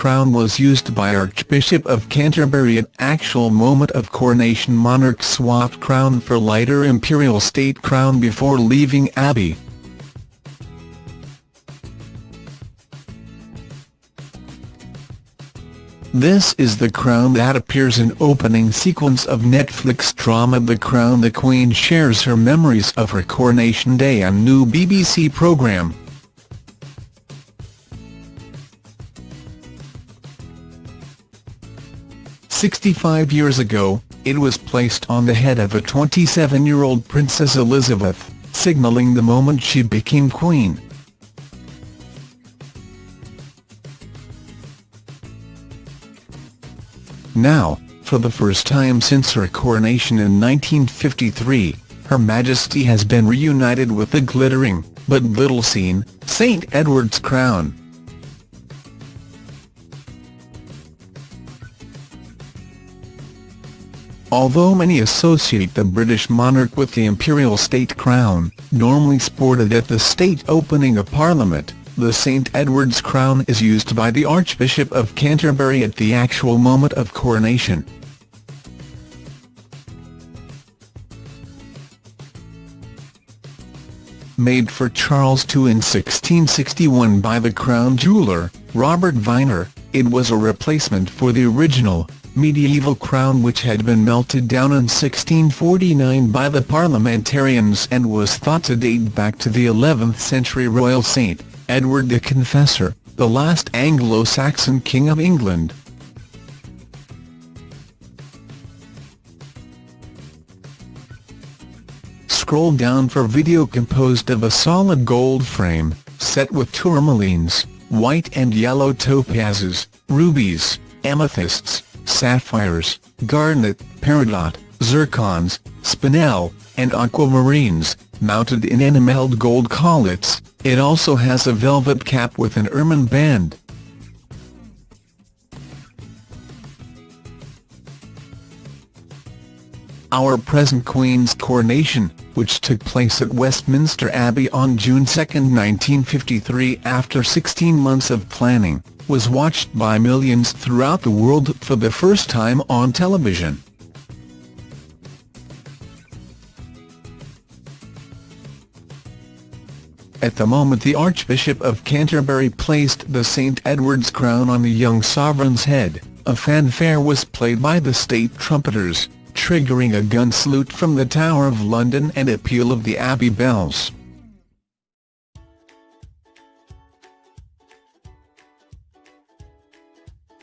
crown was used by Archbishop of Canterbury at actual moment of coronation monarch swapped crown for lighter imperial state crown before leaving Abbey. This is the crown that appears in opening sequence of Netflix drama The Crown The Queen shares her memories of her coronation day on new BBC programme. Sixty-five years ago, it was placed on the head of a 27-year-old Princess Elizabeth, signalling the moment she became Queen. Now, for the first time since her coronation in 1953, Her Majesty has been reunited with the glittering, but little seen, St Edward's crown. Although many associate the British monarch with the imperial state crown, normally sported at the state opening of Parliament, the St Edward's crown is used by the Archbishop of Canterbury at the actual moment of coronation. Made for Charles II in 1661 by the crown jeweller, Robert Viner, it was a replacement for the original, medieval crown which had been melted down in 1649 by the parliamentarians and was thought to date back to the 11th century royal saint. Edward the Confessor, the last Anglo-Saxon king of England. Scroll down for video composed of a solid gold frame, set with tourmalines, white and yellow topazes, rubies, amethysts, sapphires, garnet, peridot, zircons, spinel, and aquamarines, mounted in enamelled gold collets, it also has a velvet cap with an ermine band. Our present Queen's coronation, which took place at Westminster Abbey on June 2, 1953 after 16 months of planning, was watched by millions throughout the world for the first time on television. At the moment the Archbishop of Canterbury placed the St Edward's crown on the young sovereign's head, a fanfare was played by the state trumpeters, triggering a gun salute from the Tower of London and a peal of the Abbey bells.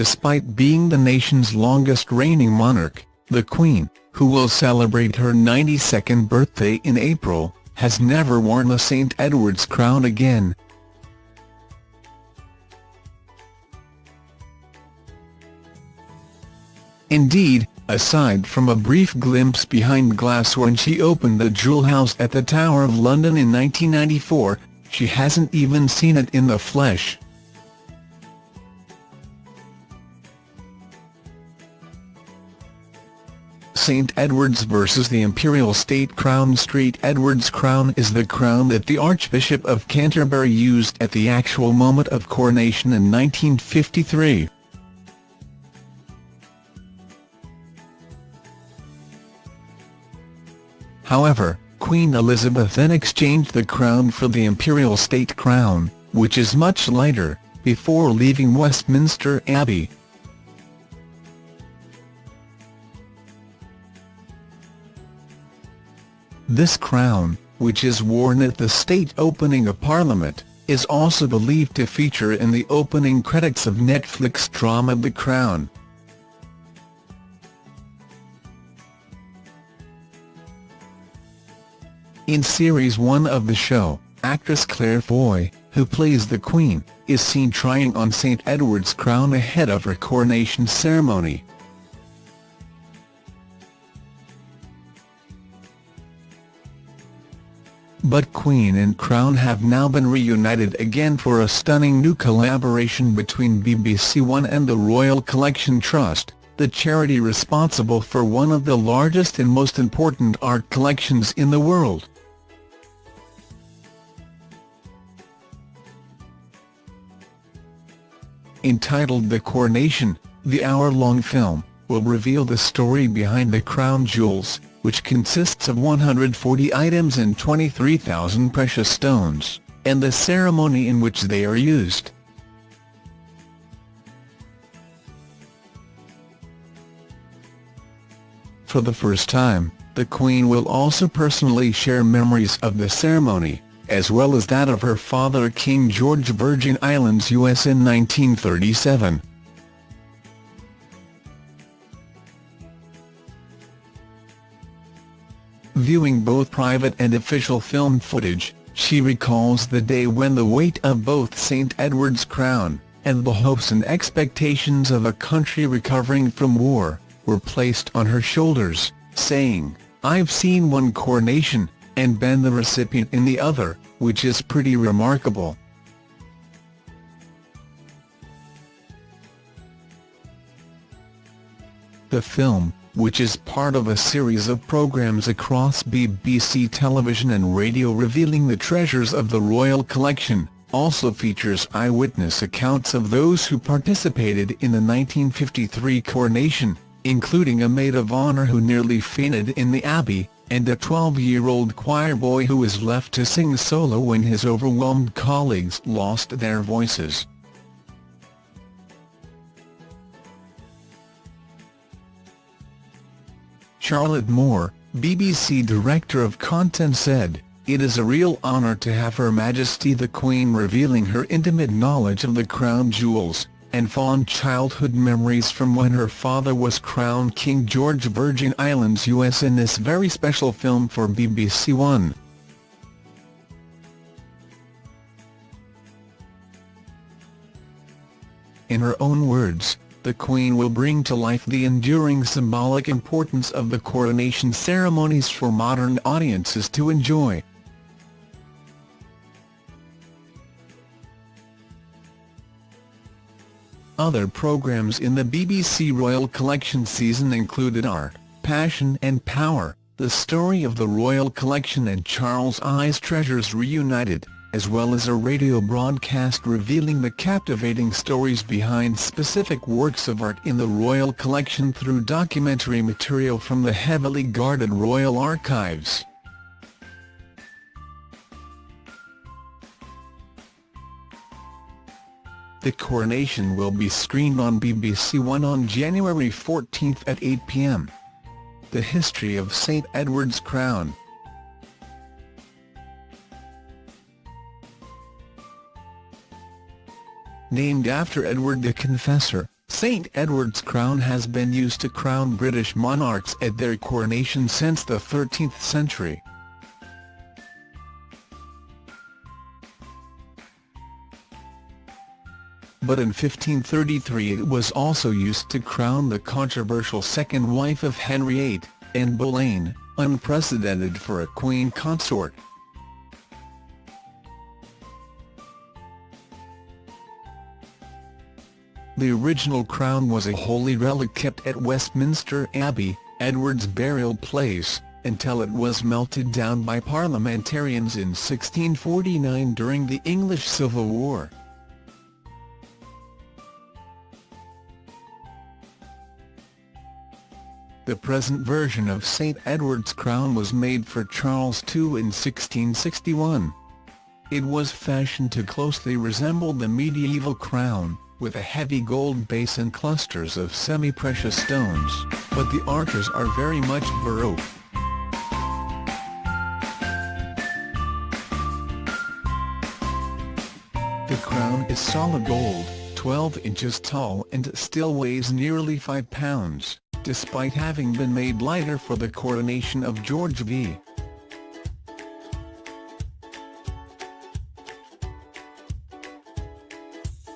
Despite being the nation's longest reigning monarch, the Queen, who will celebrate her 92nd birthday in April, has never worn a St Edward's crown again. Indeed, aside from a brief glimpse behind glass when she opened the Jewel House at the Tower of London in 1994, she hasn't even seen it in the flesh. St Edward's versus the Imperial State Crown St Edward's crown is the crown that the Archbishop of Canterbury used at the actual moment of coronation in 1953. However, Queen Elizabeth then exchanged the crown for the Imperial State Crown, which is much lighter, before leaving Westminster Abbey. This crown, which is worn at the state opening of Parliament, is also believed to feature in the opening credits of Netflix drama The Crown. In Series 1 of the show, actress Claire Foy, who plays the Queen, is seen trying on St Edward's crown ahead of her coronation ceremony. But Queen and Crown have now been reunited again for a stunning new collaboration between BBC One and the Royal Collection Trust, the charity responsible for one of the largest and most important art collections in the world. entitled The Coronation, the hour-long film, will reveal the story behind the crown jewels, which consists of 140 items and 23,000 precious stones, and the ceremony in which they are used. For the first time, the Queen will also personally share memories of the ceremony, as well as that of her father King George Virgin Islands US in 1937. Viewing both private and official film footage, she recalls the day when the weight of both St Edward's crown, and the hopes and expectations of a country recovering from war, were placed on her shoulders, saying, I've seen one coronation, and been the recipient in the other, which is pretty remarkable. The film, which is part of a series of programs across BBC television and radio revealing the treasures of the royal collection, also features eyewitness accounts of those who participated in the 1953 coronation, including a maid of honour who nearly fainted in the Abbey, and a 12-year-old choir boy who was left to sing solo when his overwhelmed colleagues lost their voices. Charlotte Moore, BBC Director of Content said, It is a real honour to have Her Majesty the Queen revealing her intimate knowledge of the crown jewels, and fond childhood memories from when her father was crowned King George Virgin Islands US in this very special film for BBC One. In her own words, the Queen will bring to life the enduring symbolic importance of the coronation ceremonies for modern audiences to enjoy. Other programmes in the BBC Royal Collection season included Art, Passion and Power, the story of the Royal Collection and Charles I's Treasures Reunited, as well as a radio broadcast revealing the captivating stories behind specific works of art in the Royal Collection through documentary material from the heavily guarded Royal Archives. The coronation will be screened on BBC One on January 14 at 8 p.m. The History of St Edward's Crown Named after Edward the Confessor, St Edward's crown has been used to crown British monarchs at their coronation since the 13th century. but in 1533 it was also used to crown the controversial second wife of Henry VIII, Anne Boleyn, unprecedented for a queen consort. The original crown was a holy relic kept at Westminster Abbey, Edward's burial place, until it was melted down by parliamentarians in 1649 during the English Civil War. The present version of St Edward's crown was made for Charles II in 1661. It was fashioned to closely resemble the medieval crown, with a heavy gold base and clusters of semi-precious stones, but the arches are very much Baroque. The crown is solid gold, 12 inches tall and still weighs nearly 5 pounds despite having been made lighter for the coronation of George V.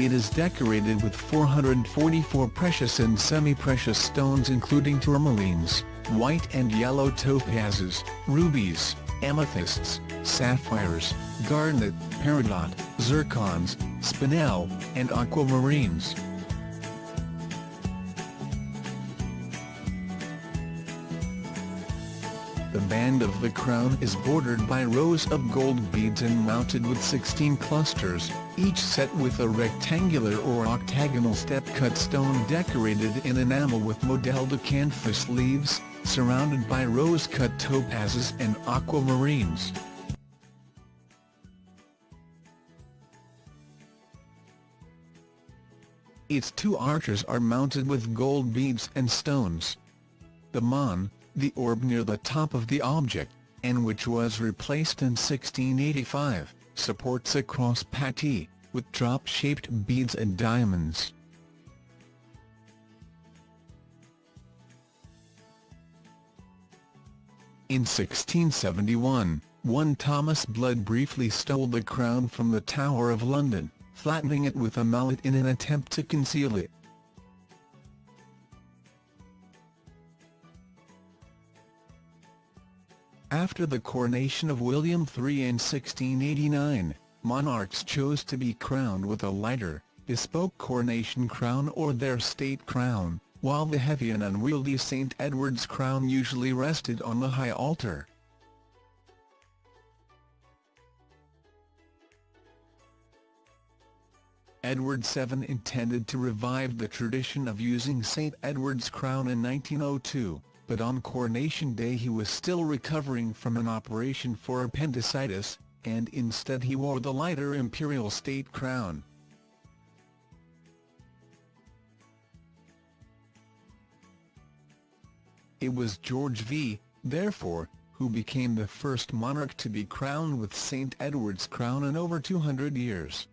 It is decorated with 444 precious and semi-precious stones including tourmalines, white and yellow topazes, rubies, amethysts, sapphires, garnet, peridot, zircons, spinel, and aquamarines. Band of the crown is bordered by rows of gold beads and mounted with 16 clusters, each set with a rectangular or octagonal step-cut stone decorated in enamel with modelled acanthus leaves, surrounded by rose-cut topazes and aquamarines. Its two arches are mounted with gold beads and stones. The monde, the orb near the top of the object, and which was replaced in 1685, supports a cross patee, with drop-shaped beads and diamonds. In 1671, one Thomas Blood briefly stole the crown from the Tower of London flattening it with a mallet in an attempt to conceal it. After the coronation of William III in 1689, monarchs chose to be crowned with a lighter, bespoke coronation crown or their state crown, while the heavy and unwieldy St Edward's crown usually rested on the high altar. Edward VII intended to revive the tradition of using St Edward's crown in 1902, but on coronation day he was still recovering from an operation for appendicitis, and instead he wore the lighter imperial state crown. It was George V, therefore, who became the first monarch to be crowned with St Edward's crown in over 200 years.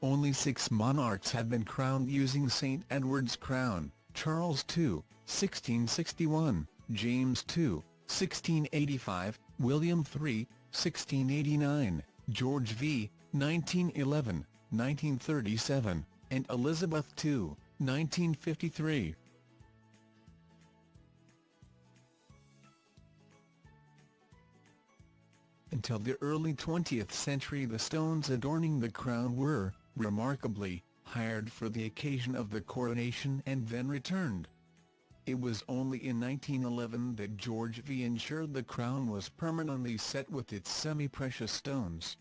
Only six monarchs have been crowned using St Edward's crown, Charles II, 1661, James II, 1685, William III, 1689, George V, 1911, 1937, and Elizabeth II, 1953. Until the early 20th century the stones adorning the crown were, remarkably, hired for the occasion of the coronation and then returned. It was only in 1911 that George V ensured the crown was permanently set with its semi-precious stones.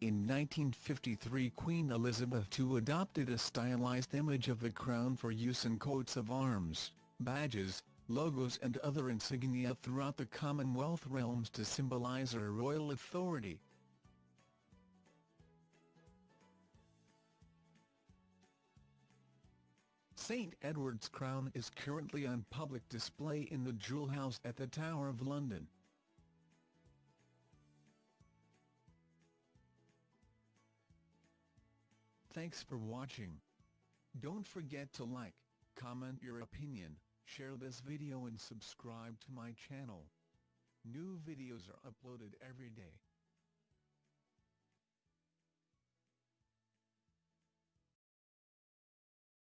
In 1953 Queen Elizabeth II adopted a stylized image of the crown for use in coats of arms, badges, logos and other insignia throughout the Commonwealth realms to symbolize her royal authority. St Edward's crown is currently on public display in the Jewel House at the Tower of London. Thanks for watching. Don't forget to like, comment your opinion, Share this video and subscribe to my channel. New videos are uploaded every day.